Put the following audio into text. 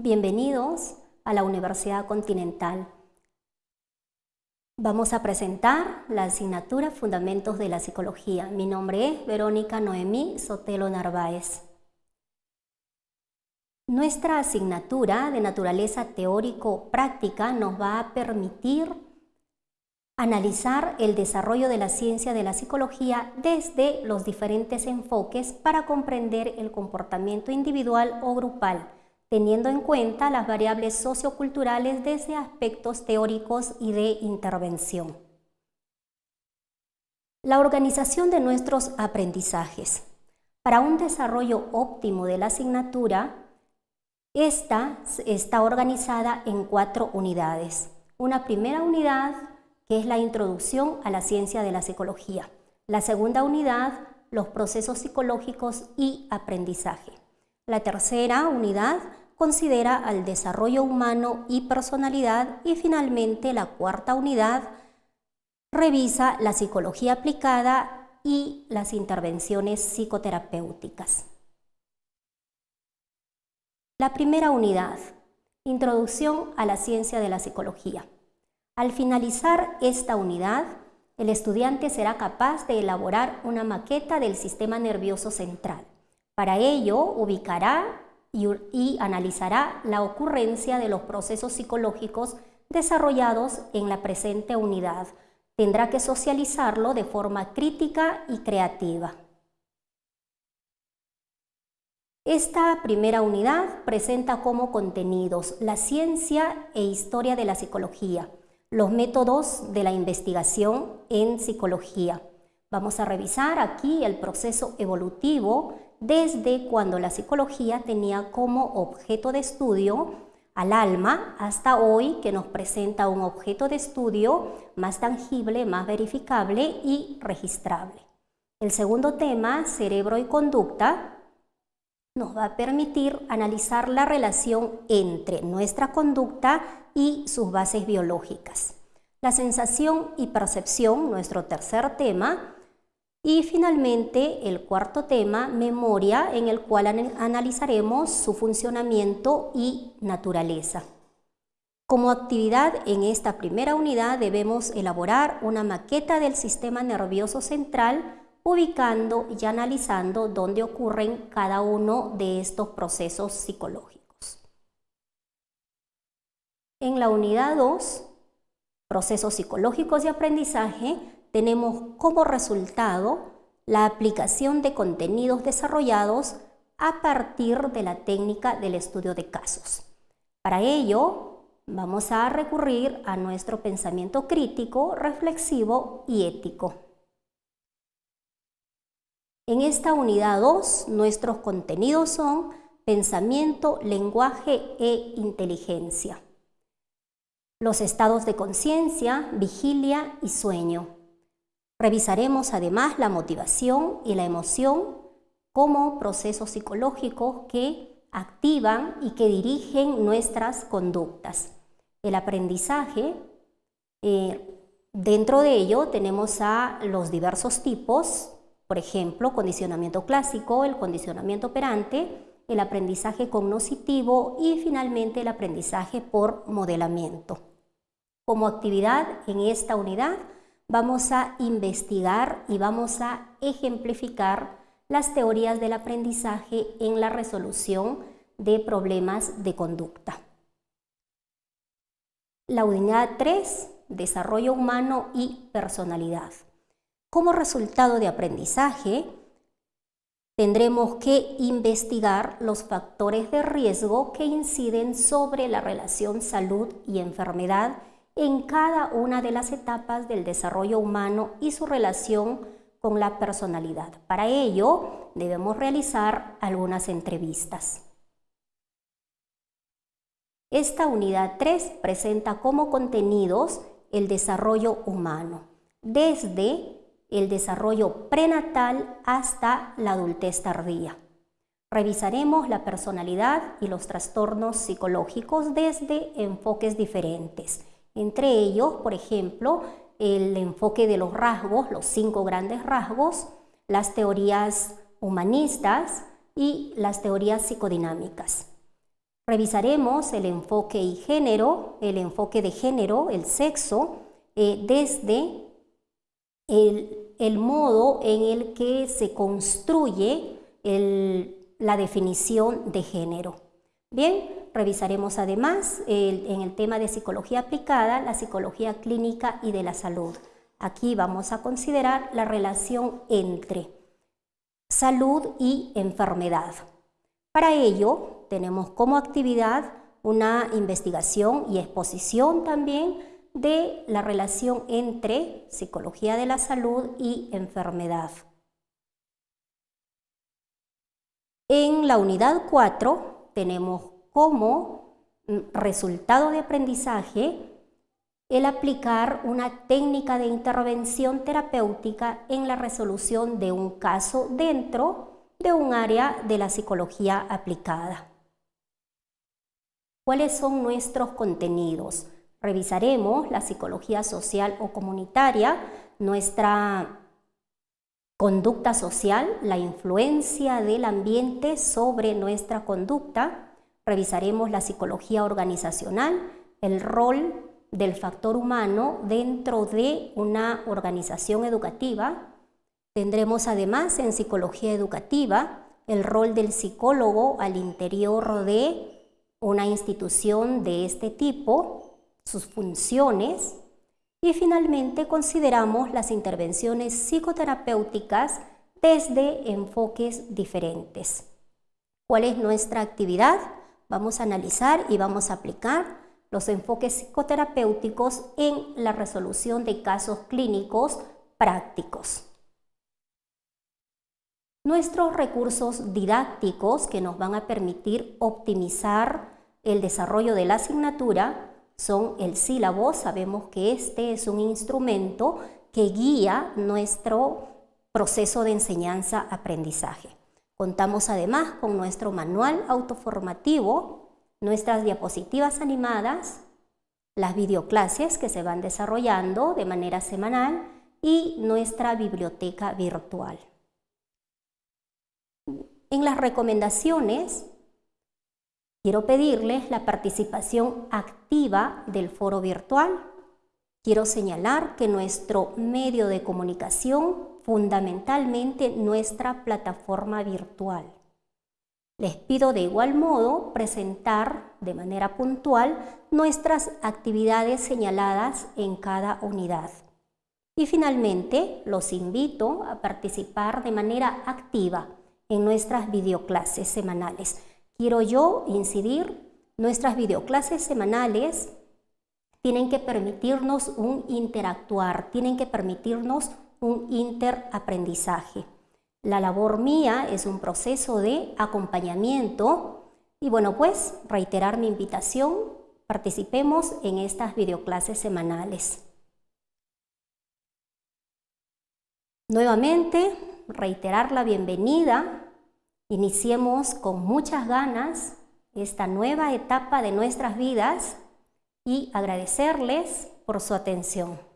Bienvenidos a la Universidad Continental. Vamos a presentar la asignatura Fundamentos de la Psicología. Mi nombre es Verónica Noemí Sotelo Narváez. Nuestra asignatura de naturaleza teórico-práctica nos va a permitir analizar el desarrollo de la ciencia de la psicología desde los diferentes enfoques para comprender el comportamiento individual o grupal, teniendo en cuenta las variables socioculturales desde aspectos teóricos y de intervención. La organización de nuestros aprendizajes. Para un desarrollo óptimo de la asignatura, esta está organizada en cuatro unidades. Una primera unidad que es la introducción a la ciencia de la psicología. La segunda unidad, los procesos psicológicos y aprendizaje. La tercera unidad considera al desarrollo humano y personalidad y finalmente la cuarta unidad revisa la psicología aplicada y las intervenciones psicoterapéuticas. La primera unidad, Introducción a la ciencia de la psicología. Al finalizar esta unidad, el estudiante será capaz de elaborar una maqueta del sistema nervioso central. Para ello, ubicará y, analizará la ocurrencia de los procesos psicológicos desarrollados en la presente unidad. Tendrá que socializarlo de forma crítica y creativa. Esta primera unidad presenta como contenidos la ciencia e historia de la psicología, los métodos de la investigación en psicología. Vamos a revisar aquí el proceso evolutivo desde cuando la psicología tenía como objeto de estudio al alma hasta hoy que nos presenta un objeto de estudio más tangible, más verificable y registrable. El segundo tema, cerebro y conducta, nos va a permitir analizar la relación entre nuestra conducta y sus bases biológicas. La sensación y percepción, nuestro tercer tema, y finalmente el cuarto tema, memoria, en el cual analizaremos su funcionamiento y naturaleza. Como actividad en esta primera unidad debemos elaborar una maqueta del sistema nervioso central ubicando y analizando dónde ocurren cada uno de estos procesos psicológicos. En la unidad 2, procesos psicológicos de aprendizaje, tenemos como resultado la aplicación de contenidos desarrollados a partir de la técnica del estudio de casos. Para ello, vamos a recurrir a nuestro pensamiento crítico, reflexivo y ético. En esta unidad 2, nuestros contenidos son pensamiento, lenguaje e inteligencia. Los estados de conciencia, vigilia y sueño. Revisaremos además la motivación y la emoción como procesos psicológicos que activan y que dirigen nuestras conductas. El aprendizaje, eh, dentro de ello tenemos a los diversos tipos por ejemplo, condicionamiento clásico, el condicionamiento operante, el aprendizaje cognoscitivo y finalmente el aprendizaje por modelamiento. Como actividad en esta unidad vamos a investigar y vamos a ejemplificar las teorías del aprendizaje en la resolución de problemas de conducta. La unidad 3, desarrollo humano y personalidad. Como resultado de aprendizaje, tendremos que investigar los factores de riesgo que inciden sobre la relación salud y enfermedad en cada una de las etapas del desarrollo humano y su relación con la personalidad. Para ello, debemos realizar algunas entrevistas. Esta unidad 3 presenta como contenidos el desarrollo humano, desde el desarrollo prenatal hasta la adultez tardía. Revisaremos la personalidad y los trastornos psicológicos desde enfoques diferentes. Entre ellos, por ejemplo, el enfoque de los rasgos, los cinco grandes rasgos, las teorías humanistas y las teorías psicodinámicas. Revisaremos el enfoque y género, el enfoque de género, el sexo, eh, desde el, modo en el que se construye la definición de género. Bien, revisaremos además en el tema de psicología aplicada, la psicología clínica y de la salud. Aquí vamos a considerar la relación entre salud y enfermedad. Para ello, tenemos como actividad una investigación y exposición también de la relación entre psicología de la salud y enfermedad. En la unidad 4 tenemos como resultado de aprendizaje el aplicar una técnica de intervención terapéutica en la resolución de un caso dentro de un área de la psicología aplicada. ¿Cuáles son nuestros contenidos? Revisaremos la psicología social o comunitaria, nuestra conducta social, la influencia del ambiente sobre nuestra conducta. Revisaremos la psicología organizacional, el rol del factor humano dentro de una organización educativa. Tendremos además en psicología educativa el rol del psicólogo al interior de una institución de este tipo, sus funciones y finalmente consideramos las intervenciones psicoterapéuticas desde enfoques diferentes. ¿Cuál es nuestra actividad? Vamos a analizar y vamos a aplicar los enfoques psicoterapéuticos en la resolución de casos clínicos prácticos. Nuestros recursos didácticos que nos van a permitir optimizar el desarrollo de la asignatura son el sílabo. Sabemos que este es un instrumento que guía nuestro proceso de enseñanza-aprendizaje. Contamos además con nuestro manual autoformativo, nuestras diapositivas animadas, las videoclases que se van desarrollando de manera semanal y nuestra biblioteca virtual. En las recomendaciones Quiero pedirles la participación activa del foro virtual. Quiero señalar que nuestro medio de comunicación, fundamentalmente nuestra plataforma virtual. Les pido de igual modo presentar de manera puntual nuestras actividades señaladas en cada unidad. Y finalmente, los invito a participar de manera activa en nuestras videoclases semanales quiero yo incidir, nuestras videoclases semanales tienen que permitirnos un interactuar, tienen que permitirnos un interaprendizaje. La labor mía es un proceso de acompañamiento y bueno, pues reiterar mi invitación, participemos en estas videoclases semanales. Nuevamente, reiterar la bienvenida Iniciemos con muchas ganas esta nueva etapa de nuestras vidas y agradecerles por su atención.